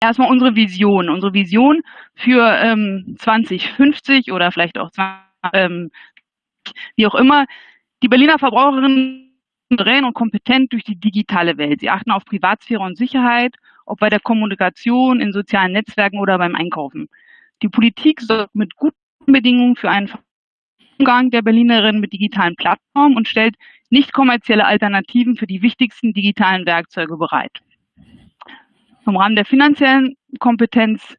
erstmal unsere Vision. Unsere Vision für ähm, 2050 oder vielleicht auch 20, ähm, wie auch immer. Die Berliner Verbraucherinnen souverän und kompetent durch die digitale Welt. Sie achten auf Privatsphäre und Sicherheit, ob bei der Kommunikation, in sozialen Netzwerken oder beim Einkaufen. Die Politik sorgt mit guten Bedingungen für einen Umgang der Berlinerinnen mit digitalen Plattformen und stellt nicht kommerzielle Alternativen für die wichtigsten digitalen Werkzeuge bereit. Im Rahmen der finanziellen Kompetenz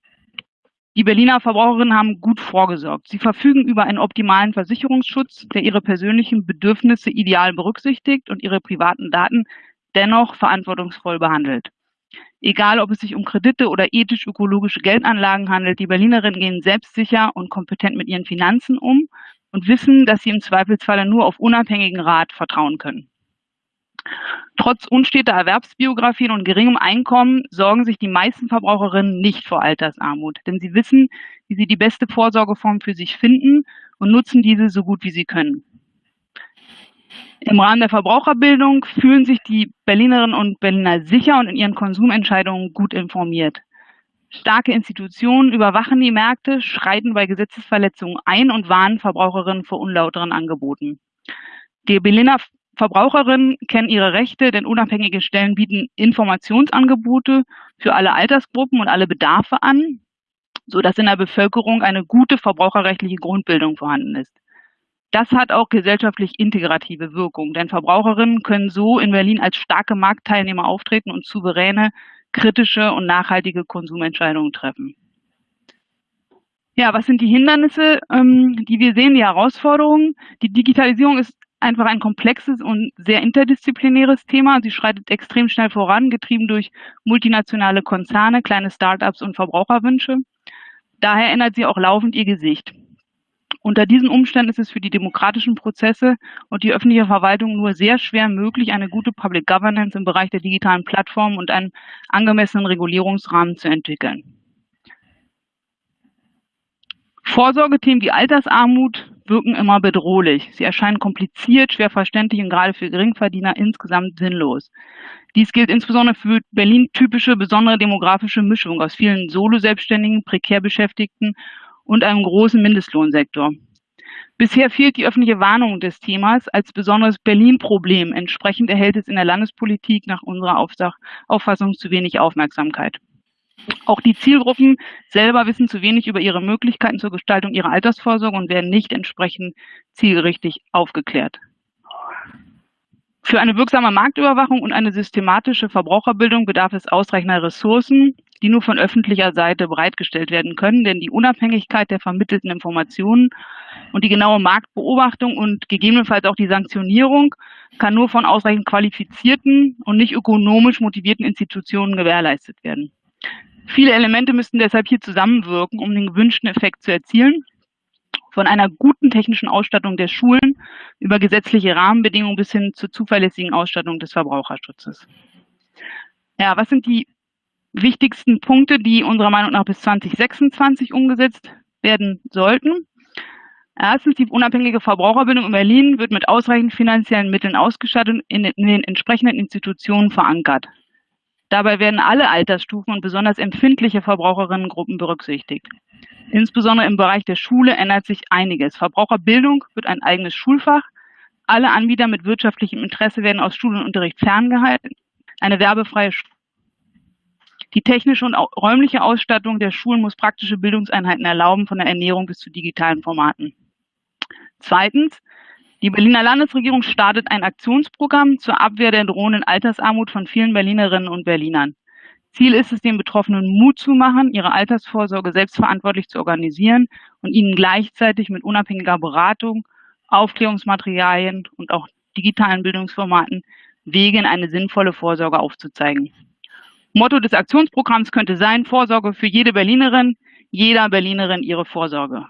die Berliner Verbraucherinnen haben gut vorgesorgt. Sie verfügen über einen optimalen Versicherungsschutz, der ihre persönlichen Bedürfnisse ideal berücksichtigt und ihre privaten Daten dennoch verantwortungsvoll behandelt. Egal, ob es sich um Kredite oder ethisch-ökologische Geldanlagen handelt, die Berlinerinnen gehen selbstsicher und kompetent mit ihren Finanzen um und wissen, dass sie im Zweifelsfalle nur auf unabhängigen Rat vertrauen können. Trotz unsteter Erwerbsbiografien und geringem Einkommen sorgen sich die meisten Verbraucherinnen nicht vor Altersarmut, denn sie wissen, wie sie die beste Vorsorgeform für sich finden und nutzen diese so gut wie sie können. Im Rahmen der Verbraucherbildung fühlen sich die Berlinerinnen und Berliner sicher und in ihren Konsumentscheidungen gut informiert. Starke Institutionen überwachen die Märkte, schreiten bei Gesetzesverletzungen ein und warnen Verbraucherinnen vor unlauteren Angeboten. Die Berliner Verbraucherinnen kennen ihre Rechte, denn unabhängige Stellen bieten Informationsangebote für alle Altersgruppen und alle Bedarfe an, sodass in der Bevölkerung eine gute verbraucherrechtliche Grundbildung vorhanden ist. Das hat auch gesellschaftlich integrative Wirkung, denn Verbraucherinnen können so in Berlin als starke Marktteilnehmer auftreten und souveräne, kritische und nachhaltige Konsumentscheidungen treffen. Ja, was sind die Hindernisse, ähm, die wir sehen, die Herausforderungen? Die Digitalisierung ist einfach ein komplexes und sehr interdisziplinäres Thema. Sie schreitet extrem schnell voran, getrieben durch multinationale Konzerne, kleine Startups und Verbraucherwünsche. Daher ändert sie auch laufend ihr Gesicht. Unter diesen Umständen ist es für die demokratischen Prozesse und die öffentliche Verwaltung nur sehr schwer möglich, eine gute Public Governance im Bereich der digitalen Plattformen und einen angemessenen Regulierungsrahmen zu entwickeln. Vorsorgethemen wie Altersarmut wirken immer bedrohlich. Sie erscheinen kompliziert, schwer verständlich und gerade für Geringverdiener insgesamt sinnlos. Dies gilt insbesondere für Berlin typische besondere demografische Mischung aus vielen Solo-Selbstständigen, prekär Beschäftigten und einem großen Mindestlohnsektor. Bisher fehlt die öffentliche Warnung des Themas als besonderes Berlin-Problem. Entsprechend erhält es in der Landespolitik nach unserer Auffassung zu wenig Aufmerksamkeit. Auch die Zielgruppen selber wissen zu wenig über ihre Möglichkeiten zur Gestaltung ihrer Altersvorsorge und werden nicht entsprechend zielgerichtig aufgeklärt. Für eine wirksame Marktüberwachung und eine systematische Verbraucherbildung bedarf es ausreichender Ressourcen, die nur von öffentlicher Seite bereitgestellt werden können, denn die Unabhängigkeit der vermittelten Informationen und die genaue Marktbeobachtung und gegebenenfalls auch die Sanktionierung kann nur von ausreichend qualifizierten und nicht ökonomisch motivierten Institutionen gewährleistet werden. Viele Elemente müssten deshalb hier zusammenwirken, um den gewünschten Effekt zu erzielen. Von einer guten technischen Ausstattung der Schulen über gesetzliche Rahmenbedingungen bis hin zur zuverlässigen Ausstattung des Verbraucherschutzes. Ja, was sind die wichtigsten Punkte, die unserer Meinung nach bis 2026 umgesetzt werden sollten? Erstens, die unabhängige Verbraucherbildung in Berlin wird mit ausreichend finanziellen Mitteln ausgestattet und in, in den entsprechenden Institutionen verankert. Dabei werden alle Altersstufen und besonders empfindliche Verbraucherinnengruppen berücksichtigt. Insbesondere im Bereich der Schule ändert sich einiges. Verbraucherbildung wird ein eigenes Schulfach. Alle Anbieter mit wirtschaftlichem Interesse werden aus Schulunterricht ferngehalten. Eine werbefreie Schule. Die technische und räumliche Ausstattung der Schulen muss praktische Bildungseinheiten erlauben, von der Ernährung bis zu digitalen Formaten. Zweitens, die Berliner Landesregierung startet ein Aktionsprogramm zur Abwehr der drohenden Altersarmut von vielen Berlinerinnen und Berlinern. Ziel ist es, den Betroffenen Mut zu machen, ihre Altersvorsorge selbstverantwortlich zu organisieren und ihnen gleichzeitig mit unabhängiger Beratung, Aufklärungsmaterialien und auch digitalen Bildungsformaten Wege in eine sinnvolle Vorsorge aufzuzeigen. Motto des Aktionsprogramms könnte sein, Vorsorge für jede Berlinerin, jeder Berlinerin ihre Vorsorge.